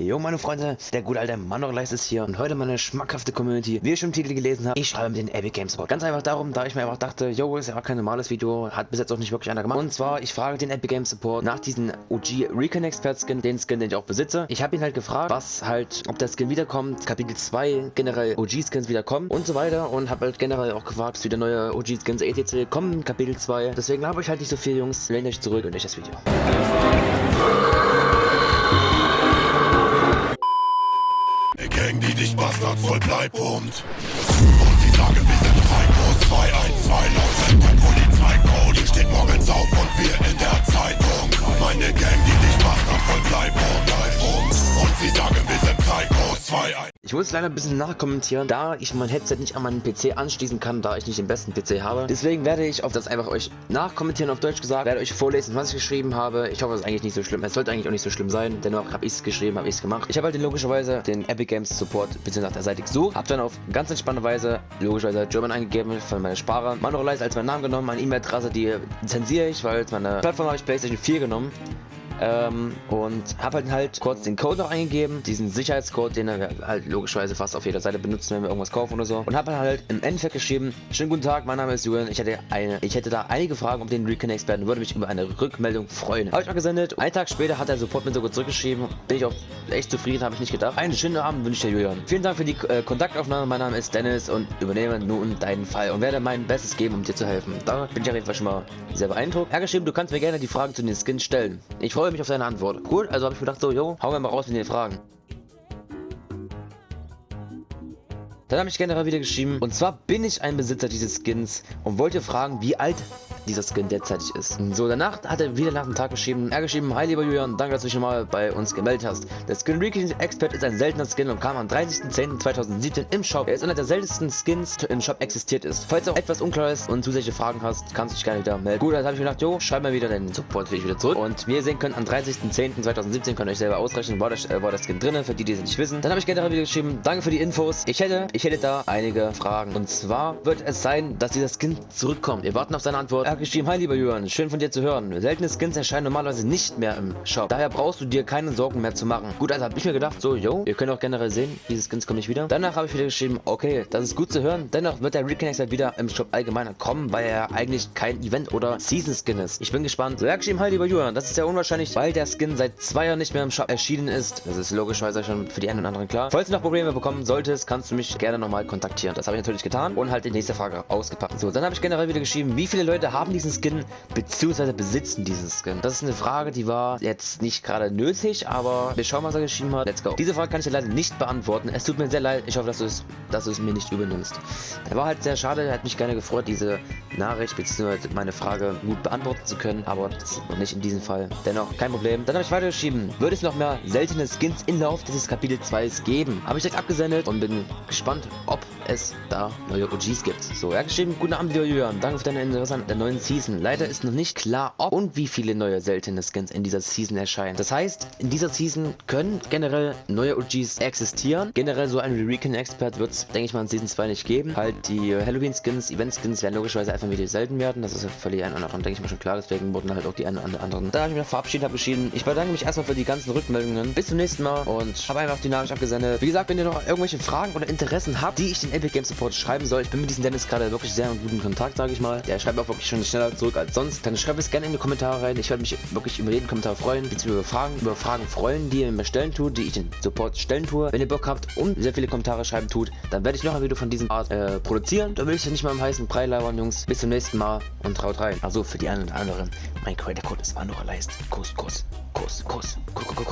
Jo meine Freunde, der gute alte Manorleist ist hier und heute meine schmackhafte Community. Wie ihr schon im Titel gelesen habt, ich schreibe mit den Epic Games Sport. Ganz einfach darum, da ich mir einfach dachte, jo, ist ja kein normales Video, hat bis jetzt auch nicht wirklich einer gemacht. Und zwar, ich frage den Epic Games Support nach diesem OG Recon Expert Skin, den Skin, den ich auch besitze. Ich habe ihn halt gefragt, was halt, ob der Skin wiederkommt, Kapitel 2, generell OG Skins wiederkommen und so weiter und habe halt generell auch gefragt, wie der neue OG Skins ETC kommen, Kapitel 2. Deswegen habe ich halt nicht so viel, Jungs. Lehnt euch zurück und nicht das Video. Gang, die dich Bastard voll Bleibund. Und sie sagen, wir sind Psychos 212 laut der Polizeicode. Steht morgens auf Ich muss leider ein bisschen nachkommentieren, da ich mein Headset nicht an meinen PC anschließen kann, da ich nicht den besten PC habe. Deswegen werde ich auf das einfach euch nachkommentieren, auf Deutsch gesagt, werde euch vorlesen, was ich geschrieben habe. Ich hoffe, es ist eigentlich nicht so schlimm. Es sollte eigentlich auch nicht so schlimm sein, dennoch habe ich es geschrieben, habe ich es gemacht. Ich habe halt logischerweise den Epic Games Support bzw. nach der Seite gesucht, habe dann auf ganz entspannte Weise logischerweise German eingegeben von meiner Sparer. Manualize als meinen Namen genommen, meine E-Mail-Adresse, die zensiere ich, weil meine Plattform habe ich PlayStation 4 genommen. Ähm, und habe halt halt kurz den Code noch eingegeben, diesen Sicherheitscode, den wir halt logischerweise fast auf jeder Seite benutzen, wenn wir irgendwas kaufen oder so. Und habe halt im Endeffekt geschrieben, schönen guten Tag, mein Name ist Julian, ich hätte eine, ich hätte da einige Fragen um den Recon-Experten, würde mich über eine Rückmeldung freuen. Habe ich mal gesendet, einen Tag später hat der Support mir sogar zurückgeschrieben, bin ich auch echt zufrieden, habe ich nicht gedacht. Einen schönen Abend wünsche ich dir, Julian. Vielen Dank für die äh, Kontaktaufnahme, mein Name ist Dennis und übernehme nun deinen Fall und werde mein Bestes geben, um dir zu helfen. Da bin ich auf jeden Fall schon mal sehr beeindruckt. Er geschrieben, du kannst mir gerne die Fragen zu den Skins stellen. Ich freue mich auf deine Antwort. Cool, also habe ich gedacht so, jo, hauen wir mal raus mit den Fragen. Dann habe ich generell wieder geschrieben, und zwar bin ich ein Besitzer dieses Skins und wollte fragen, wie alt dieser Skin derzeitig ist. So, danach hat er wieder nach dem Tag geschrieben, er geschrieben, hi lieber Julian, danke, dass du dich schon mal bei uns gemeldet hast. Der Skin Recon Expert ist ein seltener Skin und kam am 30.10.2017 im Shop. Er ist einer der seltensten Skins, die im Shop existiert ist. Falls auch etwas unklar ist und zusätzliche Fragen hast, kannst du dich gerne wieder melden. Gut, dann habe ich mir gedacht, jo, schreib mal wieder deinen Support ich wieder zurück. Und wie ihr sehen könnt, am 30.10.2017 könnt ihr euch selber ausrechnen, war, das, äh, war der Skin drin, für die, die es nicht wissen. Dann habe ich generell wieder geschrieben, danke für die Infos. Ich hätte, ich hätte da einige Fragen. Und zwar wird es sein, dass dieser Skin zurückkommt. Wir warten auf seine Antwort. Er hat geschrieben, hi lieber Jürgen, schön von dir zu hören. Seltene Skins erscheinen normalerweise nicht mehr im Shop. Daher brauchst du dir keine Sorgen mehr zu machen. Gut, also habe ich mir gedacht, so, yo, ihr könnt auch generell sehen, diese Skins kommen nicht wieder. Danach habe ich wieder geschrieben, okay, das ist gut zu hören. Dennoch wird der Reconnector wieder im Shop allgemeiner kommen, weil er eigentlich kein Event oder Season Skin ist. Ich bin gespannt. So, er hat geschrieben, hi lieber Jürgen, das ist ja unwahrscheinlich, weil der Skin seit zwei Jahren nicht mehr im Shop erschienen ist. Das ist logischerweise schon für die einen und anderen klar. Falls du noch Probleme bekommen solltest, kannst du mich gerne nochmal kontaktieren. Das habe ich natürlich getan und halt die nächste Frage ausgepackt. So, dann habe ich generell wieder geschrieben, wie viele Leute haben diesen Skin beziehungsweise besitzen diesen Skin? Das ist eine Frage, die war jetzt nicht gerade nötig, aber wir schauen, was er geschrieben hat. Let's go. Diese Frage kann ich dir leider nicht beantworten. Es tut mir sehr leid. Ich hoffe, dass du es, dass du es mir nicht übernimmst. Er war halt sehr schade. Er hat mich gerne gefreut, diese Nachricht beziehungsweise meine Frage gut beantworten zu können, aber das noch nicht in diesem Fall. Dennoch, kein Problem. Dann habe ich weitergeschrieben. Würde es noch mehr seltene Skins im Lauf dieses Kapitel 2 geben? Habe ich direkt abgesendet und bin gespannt, ob es da neue OGs gibt. So, er geschrieben, guten Abend, Julian. Danke für deine Interesse an der neuen Season. Leider ist noch nicht klar, ob und wie viele neue seltene Skins in dieser Season erscheinen. Das heißt, in dieser Season können generell neue OGs existieren. Generell so ein Recon Expert wird es, denke ich mal, in Season 2 nicht geben. Halt die Halloween Skins, Event Skins werden logischerweise einfach wieder selten werden. Das ist ja völlig ein anderen, denke ich mal schon klar. Deswegen wurden halt auch die einen oder anderen. Da habe ich mich verabschiedet, habe geschrieben, ich bedanke mich erstmal für die ganzen Rückmeldungen. Bis zum nächsten Mal und habe einfach Nachricht abgesendet. Wie gesagt, wenn ihr noch irgendwelche Fragen oder Interessen habt, die ich den Epic Game Support schreiben soll, ich bin mit diesem Dennis gerade wirklich sehr in guten Kontakt, sage ich mal. Der schreibt auch wirklich schon schneller zurück als sonst. Dann schreibt es gerne in die Kommentare rein. Ich werde mich wirklich über jeden Kommentar freuen, beziehungsweise über Fragen, über Fragen freuen, die ihr mir stellen tut, die ich den Support stellen tue. Wenn ihr Bock habt und sehr viele Kommentare schreiben tut, dann werde ich noch ein Video von diesem Art äh, produzieren. Da will ich ja nicht mal im heißen Brei labern, Jungs. Bis zum nächsten Mal und traut rein. Also für die einen oder anderen, mein Credit Code ist Anora Leist. Kuss, Kuss, Kuss, Kuss, Kuss, Kuss.